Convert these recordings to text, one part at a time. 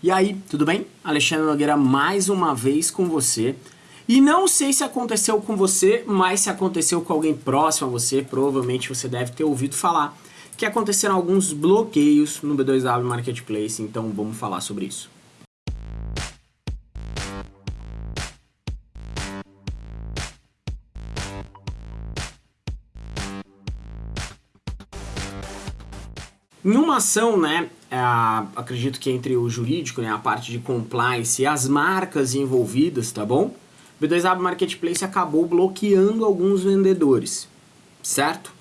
E aí, tudo bem? Alexandre Nogueira mais uma vez com você. E não sei se aconteceu com você, mas se aconteceu com alguém próximo a você, provavelmente você deve ter ouvido falar que aconteceram alguns bloqueios no B2W Marketplace, então vamos falar sobre isso. Em uma ação, né, é, acredito que entre o jurídico, né, a parte de compliance e as marcas envolvidas, tá bom? O B2W Marketplace acabou bloqueando alguns vendedores, certo?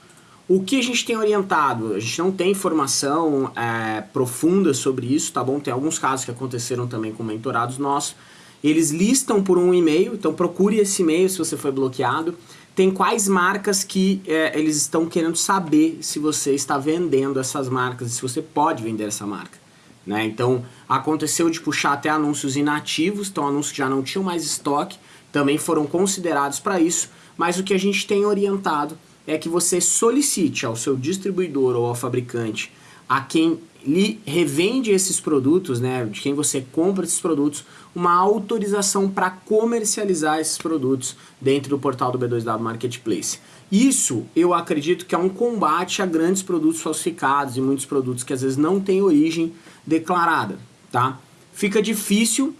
O que a gente tem orientado? A gente não tem informação é, profunda sobre isso, tá bom? Tem alguns casos que aconteceram também com mentorados nossos. Eles listam por um e-mail, então procure esse e-mail se você foi bloqueado tem quais marcas que é, eles estão querendo saber se você está vendendo essas marcas, se você pode vender essa marca. Né? Então, aconteceu de puxar até anúncios inativos, então anúncios que já não tinham mais estoque, também foram considerados para isso, mas o que a gente tem orientado é que você solicite ao seu distribuidor ou ao fabricante, a quem lhe revende esses produtos, né, de quem você compra esses produtos, uma autorização para comercializar esses produtos dentro do portal do B2W Marketplace. Isso eu acredito que é um combate a grandes produtos falsificados e muitos produtos que às vezes não têm origem declarada, tá? Fica difícil,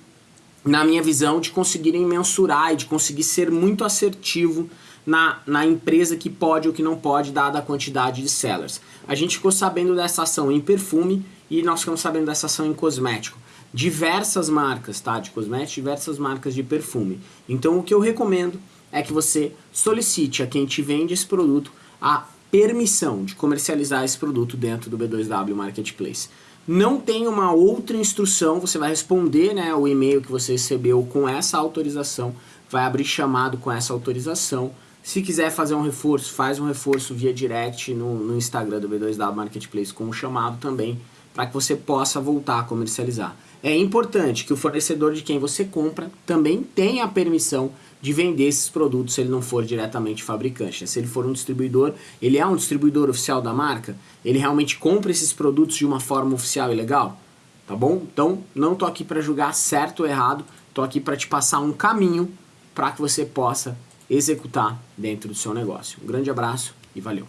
na minha visão, de conseguirem mensurar e de conseguir ser muito assertivo na, na empresa que pode ou que não pode, dada a quantidade de sellers. A gente ficou sabendo dessa ação em perfume e nós ficamos sabendo dessa ação em cosmético. Diversas marcas, tá? De cosmético, diversas marcas de perfume. Então o que eu recomendo é que você solicite a quem te vende esse produto a permissão de comercializar esse produto dentro do B2W Marketplace. Não tem uma outra instrução, você vai responder né, o e-mail que você recebeu com essa autorização, vai abrir chamado com essa autorização, se quiser fazer um reforço, faz um reforço via direct no, no Instagram do B2W Marketplace com o chamado também, para que você possa voltar a comercializar. É importante que o fornecedor de quem você compra também tenha a permissão de vender esses produtos se ele não for diretamente fabricante. Se ele for um distribuidor, ele é um distribuidor oficial da marca, ele realmente compra esses produtos de uma forma oficial e legal, tá bom? Então, não tô aqui para julgar certo ou errado, tô aqui para te passar um caminho para que você possa executar dentro do seu negócio. Um grande abraço e valeu!